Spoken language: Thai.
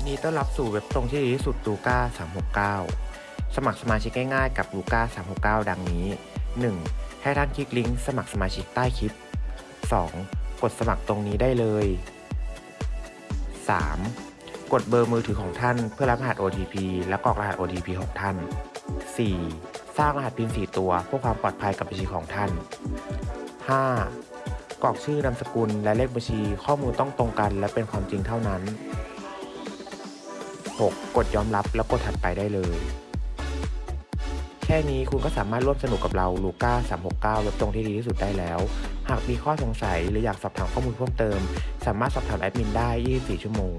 ยินดีต้อนรับสู่เว็บตรงที่ดีที่สุดลูก้า369 สมัครสมาชิกง่ายๆกับลูก้า369 ดังนี้ 1. ให้ท่านคลิกลิงก์สมัครสมาชิกใต้คลิป 2. กดสมัครตรงนี้ได้เลย 3. กดเบอร์มือถือของท่านเพื่อรับรหัส OTP และกรอกรหัส OTP ของท่าน 4. สร้างรหัส PIN 4ตัวเพื่อความปลอดภัยกับบัญชีของท่าน 5. กรอกชื่อนามสกุลและเลขบัญชีข้อมูลต้องตรงกันและเป็นความจริงเท่านั้น 6. กดยอมรับแล้วกดถัดไปได้เลย แค่นี้คุณก็สามารถร่วมสนุกกับเราลูก้า369 เว็บตรงที่ดีที่สุดได้แล้ว หากมีข้อสงสัยหรืออยากสอบถามข้อมูลเพิ่มเติม สามารถสอบถามแอดมินได้ 24 ชั่วโมง